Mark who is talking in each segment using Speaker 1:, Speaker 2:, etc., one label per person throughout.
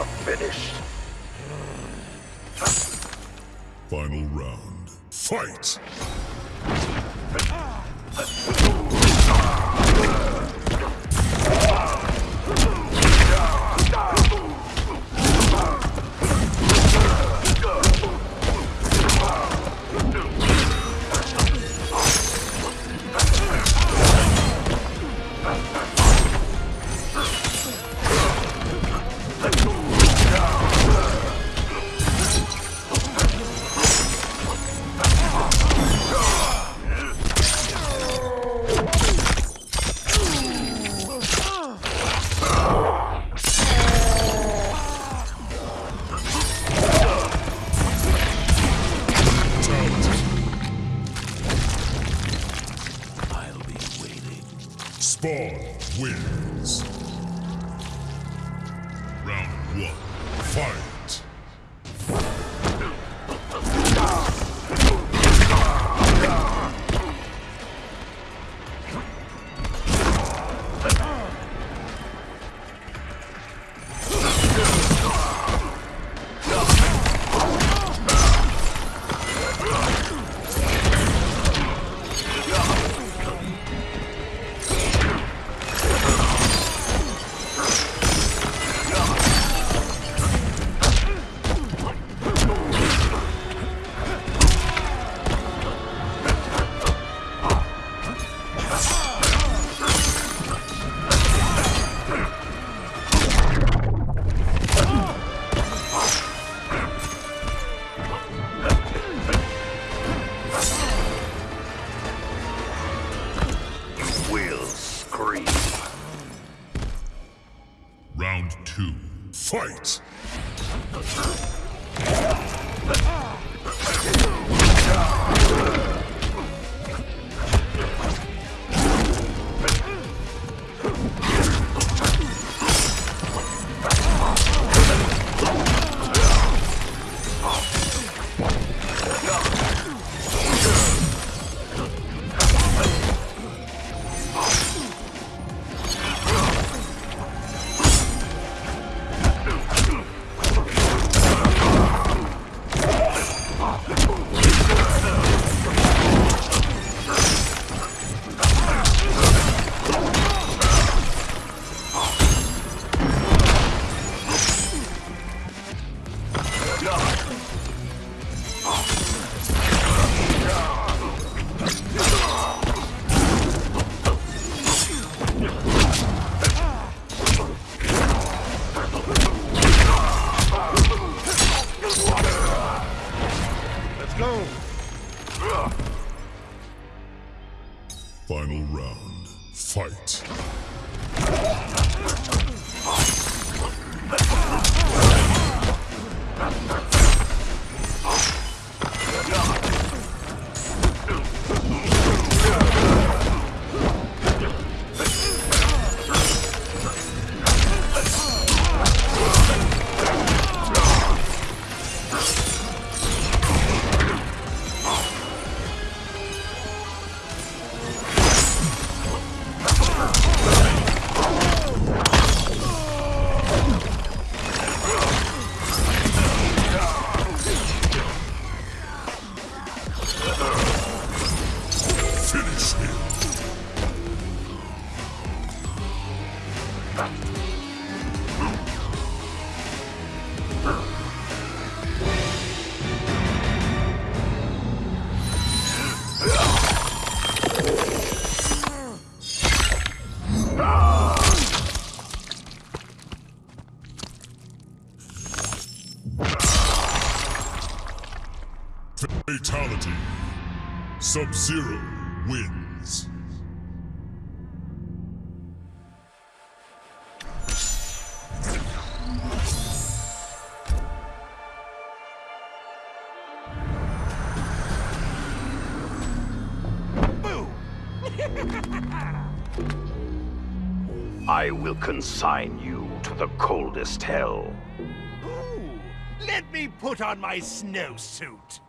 Speaker 1: Are finished.
Speaker 2: Final round. Fight.
Speaker 1: Ah.
Speaker 2: Spawn wins. Fight. Sub-Zero wins.
Speaker 1: I will consign you to the coldest hell.
Speaker 3: Ooh, let me put on my snowsuit.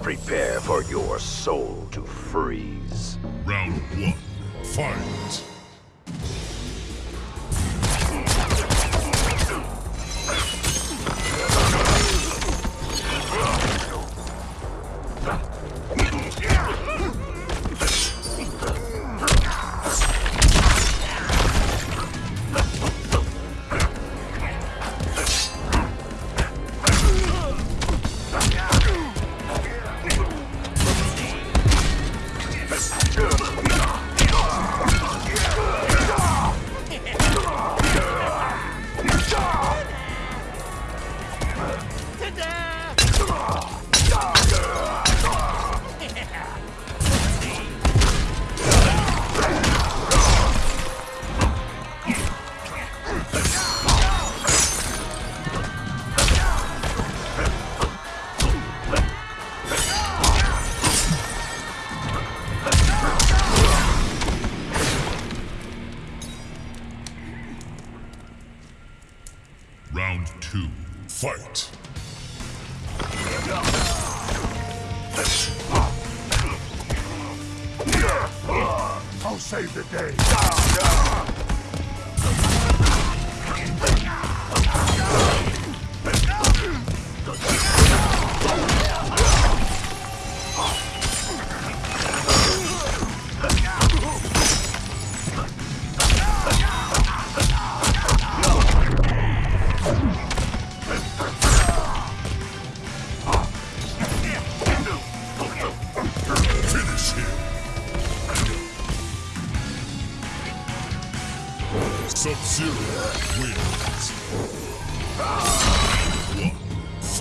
Speaker 1: Prepare for your soul to freeze.
Speaker 2: Round one. Fight. Round two. Fight.
Speaker 4: I'll save the day.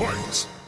Speaker 2: Fight.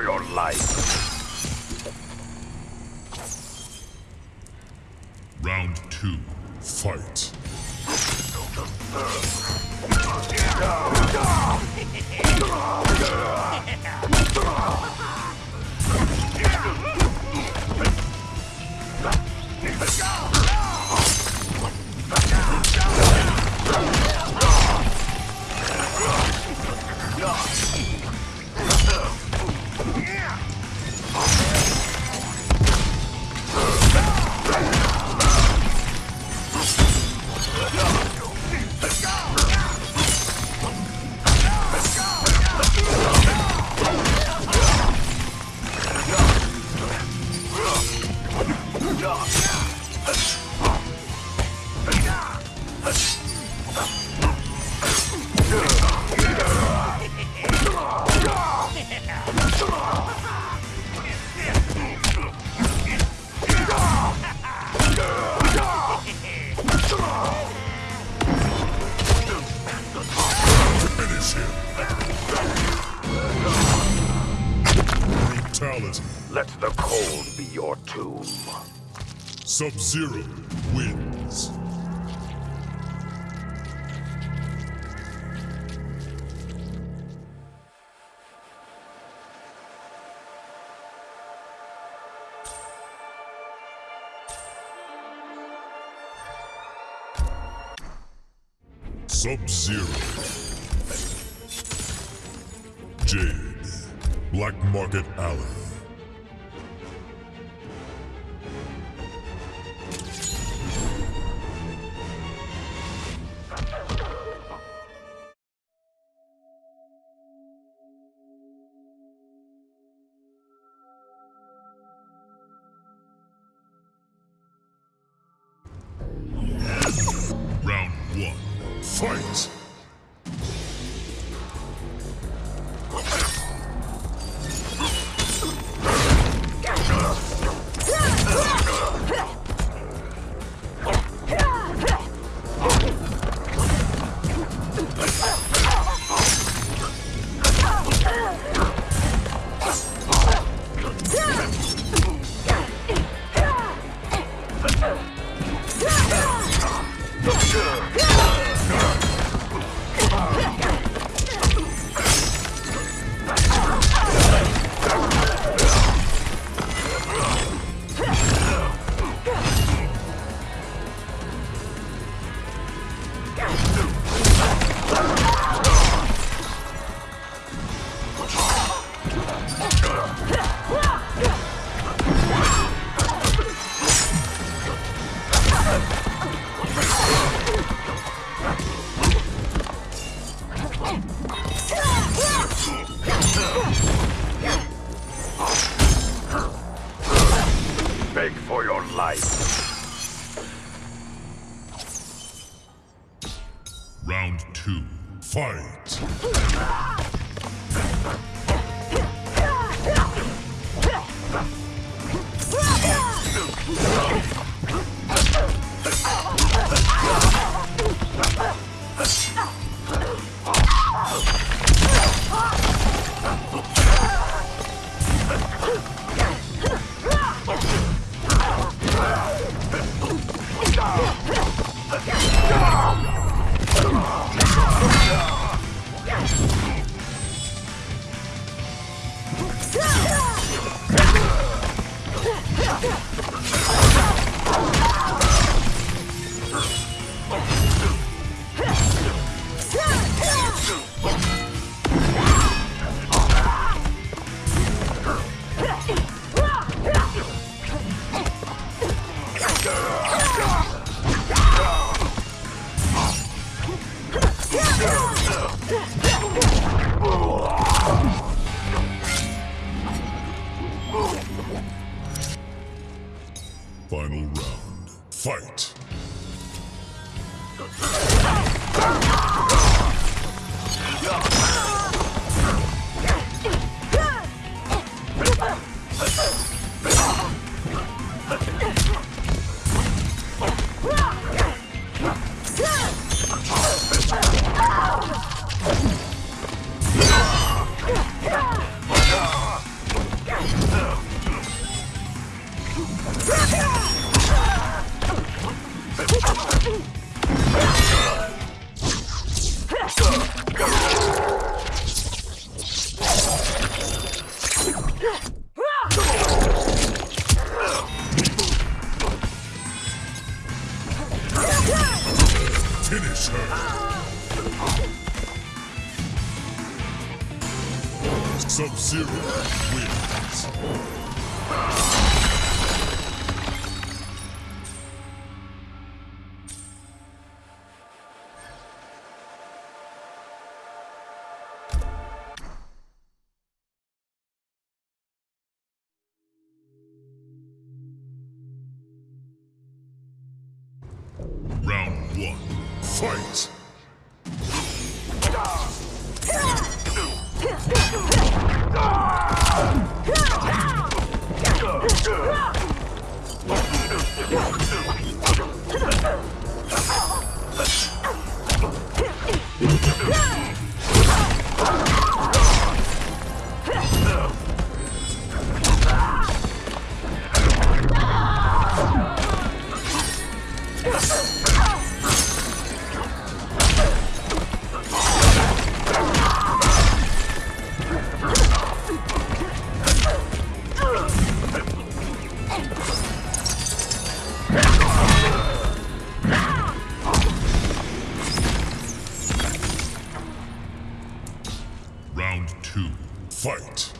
Speaker 1: For your life.
Speaker 2: Round two. Fight. Sub-Zero wins. Sub-Zero. Jade. Black Market Alley. Huh? Finish her! Sub-Zero! Fight!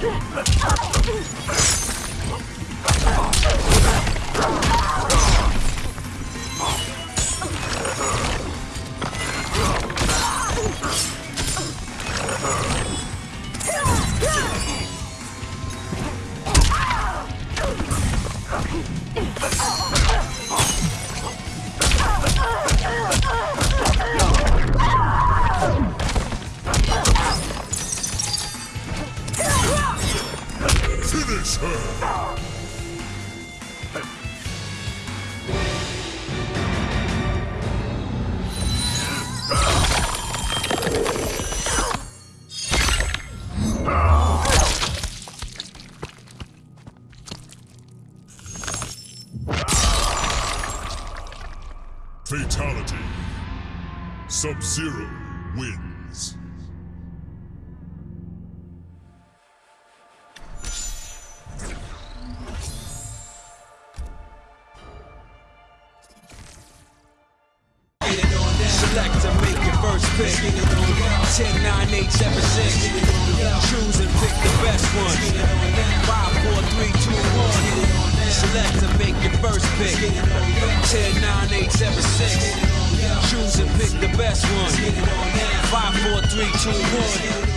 Speaker 5: Ah! Fatality. Sub-Zero wins.
Speaker 6: 6. Choose and pick the best one. 5, 4, 3, 2, 1.